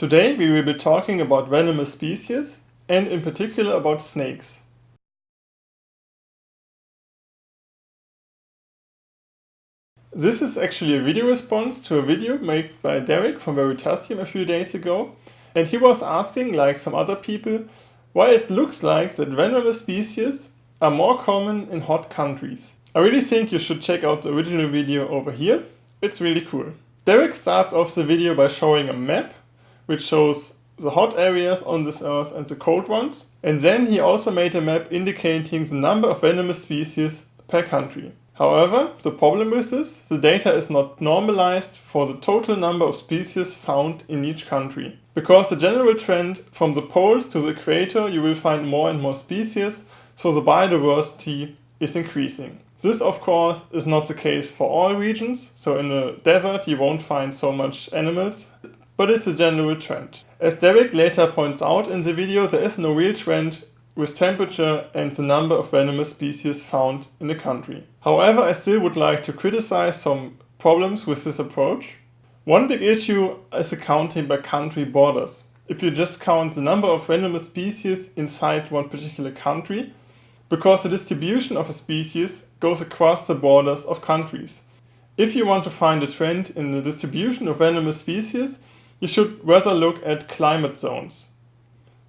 Today we will be talking about venomous species and in particular about snakes. This is actually a video response to a video made by Derek from Veritasium a few days ago and he was asking, like some other people, why it looks like that venomous species are more common in hot countries. I really think you should check out the original video over here, it's really cool. Derek starts off the video by showing a map which shows the hot areas on this earth and the cold ones. And then he also made a map indicating the number of venomous species per country. However, the problem with this, the data is not normalized for the total number of species found in each country. Because the general trend from the poles to the equator you will find more and more species, so the biodiversity is increasing. This of course is not the case for all regions, so in the desert you won't find so much animals, but it's a general trend. As Derek later points out in the video, there is no real trend with temperature and the number of venomous species found in a country. However, I still would like to criticize some problems with this approach. One big issue is accounting by country borders. If you just count the number of venomous species inside one particular country, because the distribution of a species goes across the borders of countries. If you want to find a trend in the distribution of venomous species, you should rather look at climate zones.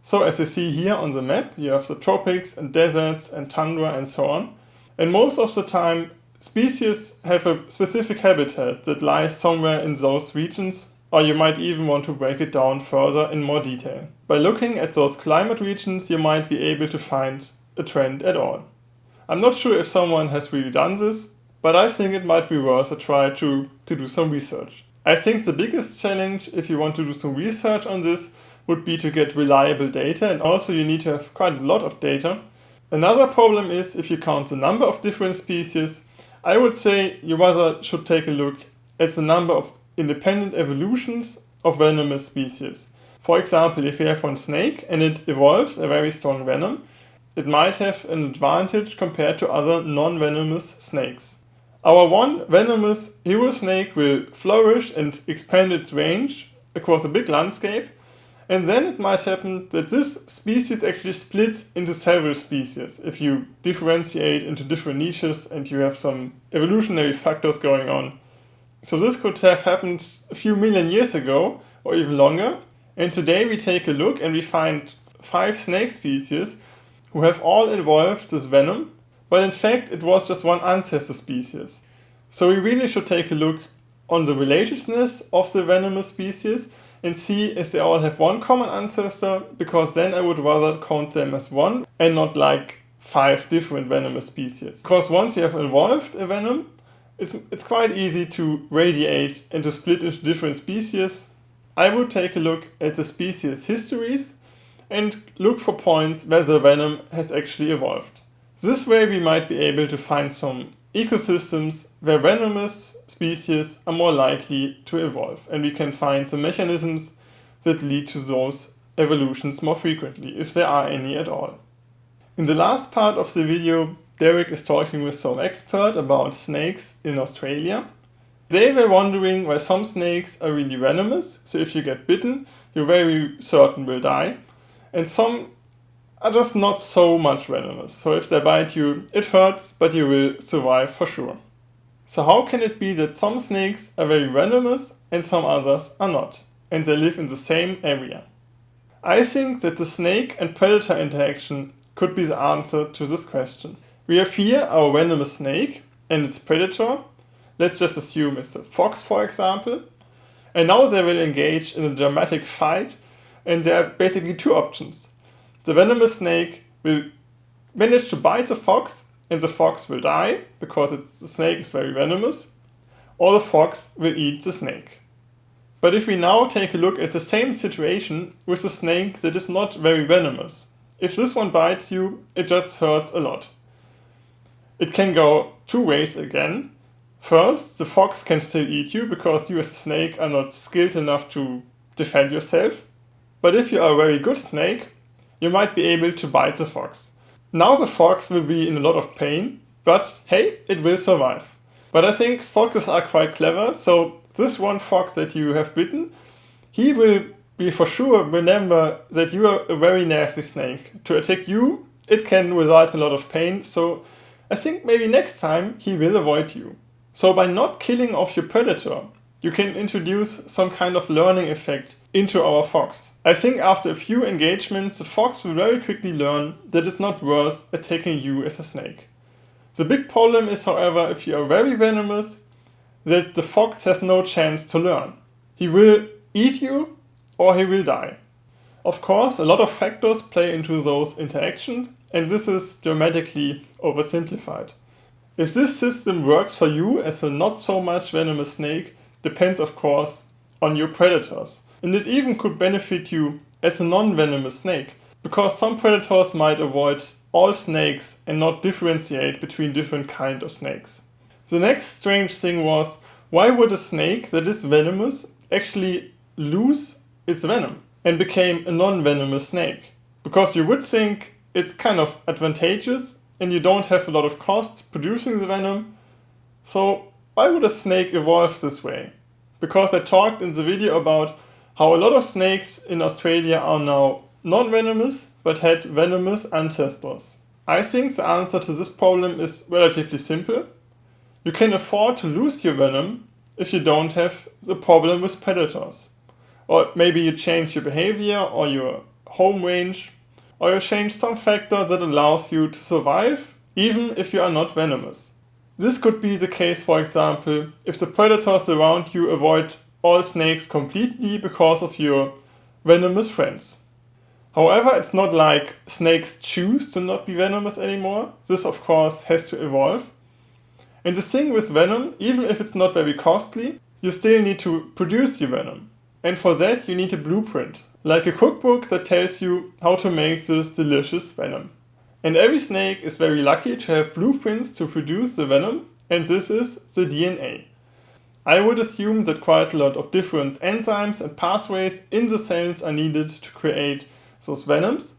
So as you see here on the map, you have the tropics and deserts and tundra and so on. And most of the time, species have a specific habitat that lies somewhere in those regions, or you might even want to break it down further in more detail. By looking at those climate regions, you might be able to find a trend at all. I'm not sure if someone has really done this, but I think it might be worth a try to, to do some research. I think the biggest challenge if you want to do some research on this would be to get reliable data and also you need to have quite a lot of data. Another problem is if you count the number of different species, I would say you rather should take a look at the number of independent evolutions of venomous species. For example, if you have one snake and it evolves a very strong venom, it might have an advantage compared to other non-venomous snakes. Our one venomous hero snake will flourish and expand its range across a big landscape and then it might happen that this species actually splits into several species if you differentiate into different niches and you have some evolutionary factors going on. So this could have happened a few million years ago or even longer and today we take a look and we find five snake species who have all evolved this venom but in fact it was just one ancestor species. So we really should take a look on the relatedness of the venomous species and see if they all have one common ancestor, because then I would rather count them as one and not like five different venomous species. Because once you have evolved a venom, it's, it's quite easy to radiate and to split into different species. I would take a look at the species histories and look for points where the venom has actually evolved. This way we might be able to find some ecosystems where venomous species are more likely to evolve and we can find the mechanisms that lead to those evolutions more frequently, if there are any at all. In the last part of the video, Derek is talking with some expert about snakes in Australia. They were wondering why some snakes are really venomous, so if you get bitten, you're very certain will die, and some are just not so much venomous. So if they bite you, it hurts, but you will survive for sure. So how can it be that some snakes are very venomous and some others are not, and they live in the same area? I think that the snake and predator interaction could be the answer to this question. We have here our venomous snake and its predator. Let's just assume it's a fox for example. And now they will engage in a dramatic fight and there are basically two options. The venomous snake will manage to bite the fox and the fox will die because the snake is very venomous or the fox will eat the snake. But if we now take a look at the same situation with a snake that is not very venomous, if this one bites you, it just hurts a lot. It can go two ways again. First, the fox can still eat you because you as a snake are not skilled enough to defend yourself. But if you are a very good snake, you might be able to bite the fox. Now the fox will be in a lot of pain, but hey, it will survive. But I think foxes are quite clever, so this one fox that you have bitten, he will be for sure remember that you are a very nasty snake. To attack you, it can result in a lot of pain, so I think maybe next time he will avoid you. So by not killing off your predator, you can introduce some kind of learning effect into our fox. I think after a few engagements, the fox will very quickly learn that it's not worth attacking you as a snake. The big problem is, however, if you are very venomous, that the fox has no chance to learn. He will eat you or he will die. Of course, a lot of factors play into those interactions and this is dramatically oversimplified. If this system works for you as a not so much venomous snake depends of course on your predators. And it even could benefit you as a non-venomous snake, because some predators might avoid all snakes and not differentiate between different kinds of snakes. The next strange thing was, why would a snake that is venomous actually lose its venom and became a non-venomous snake? Because you would think it's kind of advantageous and you don't have a lot of cost producing the venom. So why would a snake evolve this way? Because I talked in the video about how a lot of snakes in Australia are now non-venomous but had venomous ancestors. I think the answer to this problem is relatively simple. You can afford to lose your venom if you don't have the problem with predators. Or maybe you change your behavior or your home range or you change some factor that allows you to survive even if you are not venomous. This could be the case for example if the predators around you avoid all snakes completely because of your venomous friends. However, it's not like snakes choose to not be venomous anymore. This of course has to evolve. And the thing with venom, even if it's not very costly, you still need to produce your venom. And for that you need a blueprint, like a cookbook that tells you how to make this delicious venom. And every snake is very lucky to have blueprints to produce the venom, and this is the DNA. I would assume that quite a lot of different enzymes and pathways in the cells are needed to create those venoms.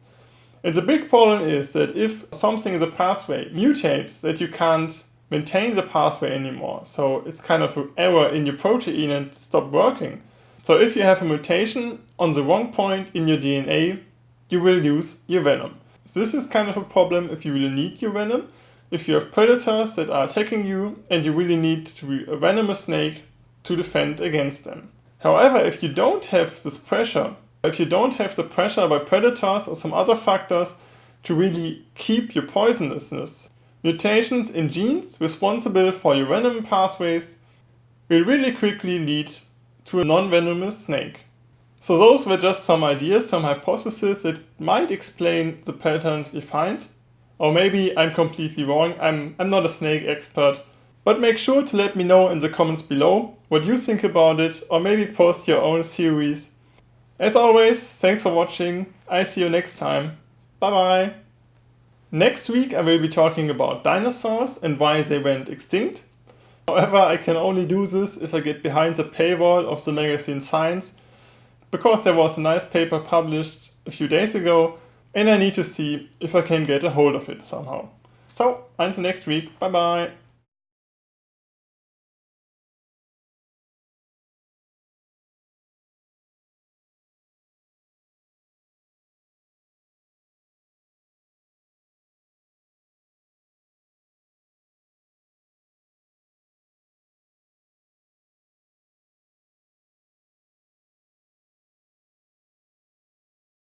And the big problem is that if something in the pathway mutates, that you can't maintain the pathway anymore. So it's kind of an error in your protein and stop working. So if you have a mutation on the wrong point in your DNA, you will lose your venom. This is kind of a problem if you really need your venom. If you have predators that are attacking you and you really need to be a venomous snake to defend against them. However, if you don't have this pressure, if you don't have the pressure by predators or some other factors to really keep your poisonousness, mutations in genes responsible for your venom pathways will really quickly lead to a non-venomous snake. So those were just some ideas, some hypotheses that might explain the patterns we find. Or maybe I'm completely wrong, I'm, I'm not a snake expert. But make sure to let me know in the comments below what you think about it or maybe post your own theories. As always, thanks for watching, I see you next time. Bye bye! Next week I will be talking about dinosaurs and why they went extinct. However, I can only do this if I get behind the paywall of the magazine Science, because there was a nice paper published a few days ago and I need to see if I can get a hold of it somehow. So, until next week, bye bye!